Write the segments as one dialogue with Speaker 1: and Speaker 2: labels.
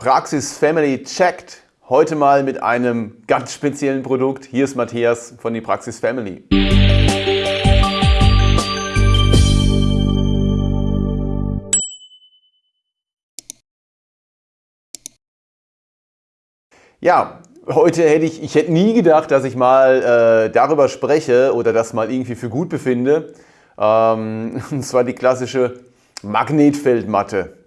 Speaker 1: Praxis Family checkt. Heute mal mit einem ganz speziellen Produkt. Hier ist Matthias von die Praxis Family. Ja, heute hätte ich, ich hätte nie gedacht, dass ich mal äh, darüber spreche oder das mal irgendwie für gut befinde. Ähm, und zwar die klassische Magnetfeldmatte.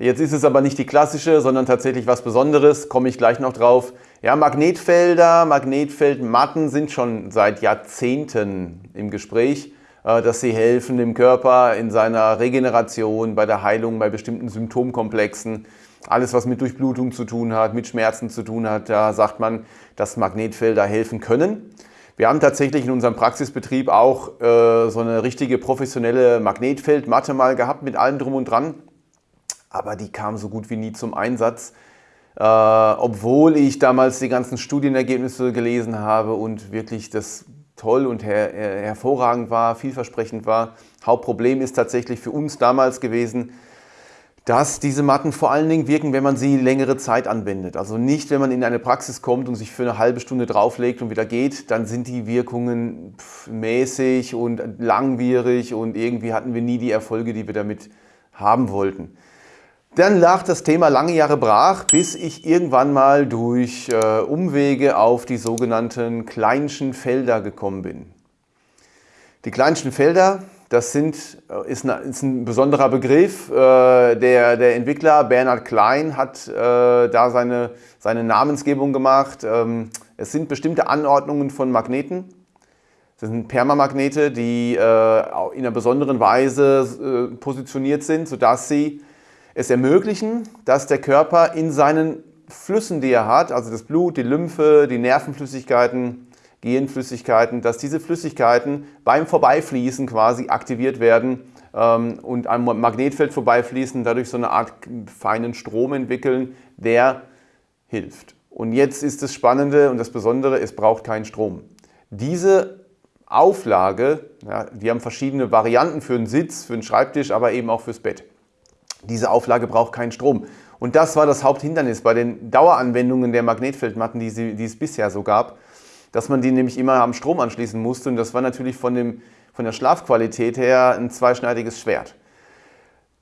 Speaker 1: Jetzt ist es aber nicht die klassische, sondern tatsächlich was Besonderes, komme ich gleich noch drauf. Ja, Magnetfelder, Magnetfeldmatten sind schon seit Jahrzehnten im Gespräch, äh, dass sie helfen dem Körper in seiner Regeneration, bei der Heilung, bei bestimmten Symptomkomplexen. Alles, was mit Durchblutung zu tun hat, mit Schmerzen zu tun hat, da sagt man, dass Magnetfelder helfen können. Wir haben tatsächlich in unserem Praxisbetrieb auch äh, so eine richtige professionelle Magnetfeldmatte mal gehabt mit allem drum und dran aber die kam so gut wie nie zum Einsatz. Äh, obwohl ich damals die ganzen Studienergebnisse gelesen habe und wirklich das toll und her hervorragend war, vielversprechend war. Hauptproblem ist tatsächlich für uns damals gewesen, dass diese Matten vor allen Dingen wirken, wenn man sie längere Zeit anwendet. Also nicht, wenn man in eine Praxis kommt und sich für eine halbe Stunde drauflegt und wieder geht, dann sind die Wirkungen mäßig und langwierig und irgendwie hatten wir nie die Erfolge, die wir damit haben wollten. Dann lag das Thema lange Jahre brach, bis ich irgendwann mal durch äh, Umwege auf die sogenannten Kleinschen Felder gekommen bin. Die Kleinschen Felder, das sind, äh, ist, eine, ist, ein besonderer Begriff. Äh, der, der, Entwickler Bernhard Klein hat äh, da seine, seine, Namensgebung gemacht. Ähm, es sind bestimmte Anordnungen von Magneten. Das sind Permamagnete, die äh, in einer besonderen Weise äh, positioniert sind, sodass sie es ermöglichen, dass der Körper in seinen Flüssen, die er hat, also das Blut, die Lymphe, die Nervenflüssigkeiten, Genflüssigkeiten, dass diese Flüssigkeiten beim Vorbeifließen quasi aktiviert werden ähm, und am Magnetfeld vorbeifließen, dadurch so eine Art feinen Strom entwickeln, der hilft. Und jetzt ist das Spannende und das Besondere, es braucht keinen Strom. Diese Auflage, ja, wir haben verschiedene Varianten für einen Sitz, für einen Schreibtisch, aber eben auch fürs Bett. Diese Auflage braucht keinen Strom. Und das war das Haupthindernis bei den Daueranwendungen der Magnetfeldmatten, die, sie, die es bisher so gab, dass man die nämlich immer am Strom anschließen musste. Und das war natürlich von, dem, von der Schlafqualität her ein zweischneidiges Schwert.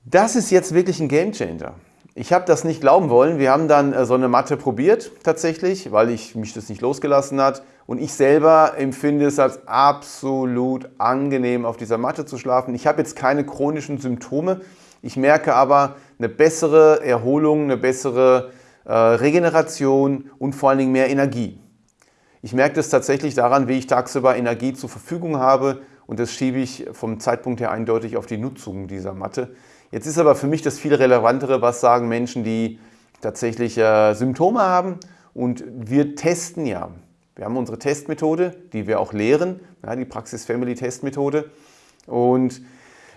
Speaker 1: Das ist jetzt wirklich ein Gamechanger. Ich habe das nicht glauben wollen. Wir haben dann äh, so eine Matte probiert tatsächlich, weil ich mich das nicht losgelassen hat. Und ich selber empfinde es als absolut angenehm, auf dieser Matte zu schlafen. Ich habe jetzt keine chronischen Symptome. Ich merke aber eine bessere Erholung, eine bessere äh, Regeneration und vor allen Dingen mehr Energie. Ich merke das tatsächlich daran, wie ich tagsüber Energie zur Verfügung habe und das schiebe ich vom Zeitpunkt her eindeutig auf die Nutzung dieser Matte. Jetzt ist aber für mich das viel relevantere, was sagen Menschen, die tatsächlich äh, Symptome haben und wir testen ja. Wir haben unsere Testmethode, die wir auch lehren, ja, die Praxis Family Testmethode und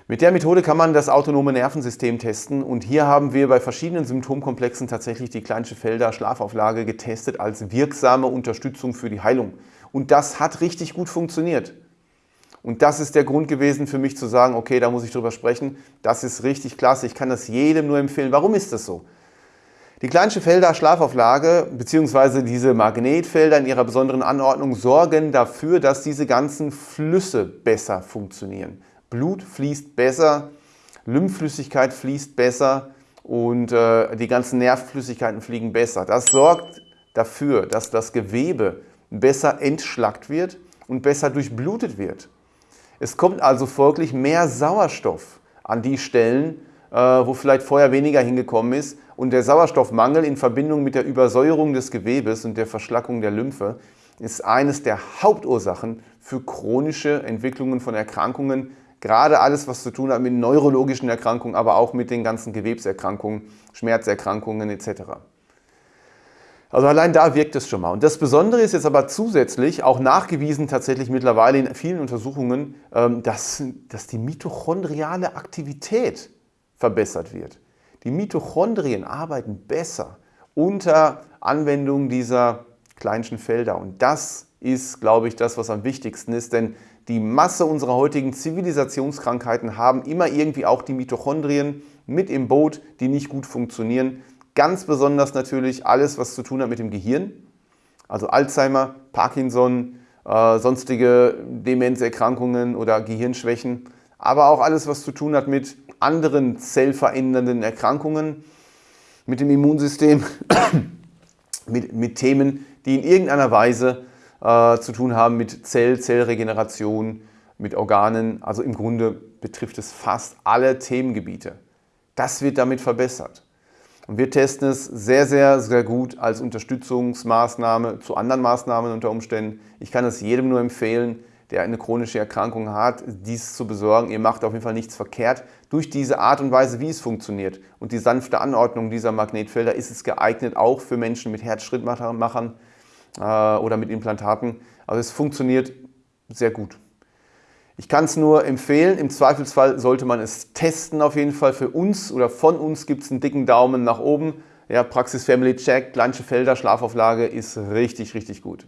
Speaker 1: mit der Methode kann man das autonome Nervensystem testen und hier haben wir bei verschiedenen Symptomkomplexen tatsächlich die Kleinsche Felder Schlafauflage getestet als wirksame Unterstützung für die Heilung. Und das hat richtig gut funktioniert. Und das ist der Grund gewesen für mich zu sagen, okay, da muss ich drüber sprechen. Das ist richtig klasse, ich kann das jedem nur empfehlen. Warum ist das so? Die Kleinsche Felder Schlafauflage bzw. diese Magnetfelder in ihrer besonderen Anordnung sorgen dafür, dass diese ganzen Flüsse besser funktionieren. Blut fließt besser, Lymphflüssigkeit fließt besser und äh, die ganzen Nervflüssigkeiten fliegen besser. Das sorgt dafür, dass das Gewebe besser entschlackt wird und besser durchblutet wird. Es kommt also folglich mehr Sauerstoff an die Stellen, äh, wo vielleicht vorher weniger hingekommen ist. Und der Sauerstoffmangel in Verbindung mit der Übersäuerung des Gewebes und der Verschlackung der Lymphe ist eines der Hauptursachen für chronische Entwicklungen von Erkrankungen, Gerade alles, was zu tun hat mit neurologischen Erkrankungen, aber auch mit den ganzen Gewebserkrankungen, Schmerzerkrankungen etc. Also allein da wirkt es schon mal. Und das Besondere ist jetzt aber zusätzlich auch nachgewiesen tatsächlich mittlerweile in vielen Untersuchungen, ähm, dass, dass die mitochondriale Aktivität verbessert wird. Die Mitochondrien arbeiten besser unter Anwendung dieser kleinsten Felder. Und das ist, glaube ich, das, was am wichtigsten ist, denn die Masse unserer heutigen Zivilisationskrankheiten haben immer irgendwie auch die Mitochondrien mit im Boot, die nicht gut funktionieren. ganz besonders natürlich alles, was zu tun hat mit dem Gehirn, also Alzheimer, Parkinson, äh, sonstige Demenzerkrankungen oder Gehirnschwächen, aber auch alles, was zu tun hat mit anderen zellverändernden Erkrankungen, mit dem Immunsystem, mit, mit Themen, die in irgendeiner Weise äh, zu tun haben mit Zell, Zellregeneration, mit Organen. Also im Grunde betrifft es fast alle Themengebiete. Das wird damit verbessert. Und wir testen es sehr, sehr, sehr gut als Unterstützungsmaßnahme zu anderen Maßnahmen unter Umständen. Ich kann es jedem nur empfehlen, der eine chronische Erkrankung hat, dies zu besorgen. Ihr macht auf jeden Fall nichts verkehrt. Durch diese Art und Weise, wie es funktioniert und die sanfte Anordnung dieser Magnetfelder ist es geeignet auch für Menschen mit Herzschrittmachern oder mit Implantaten. Also es funktioniert sehr gut. Ich kann es nur empfehlen, im Zweifelsfall sollte man es testen auf jeden Fall. Für uns oder von uns gibt es einen dicken Daumen nach oben. Ja, Praxis Family Check, Planche Felder, Schlafauflage ist richtig, richtig gut.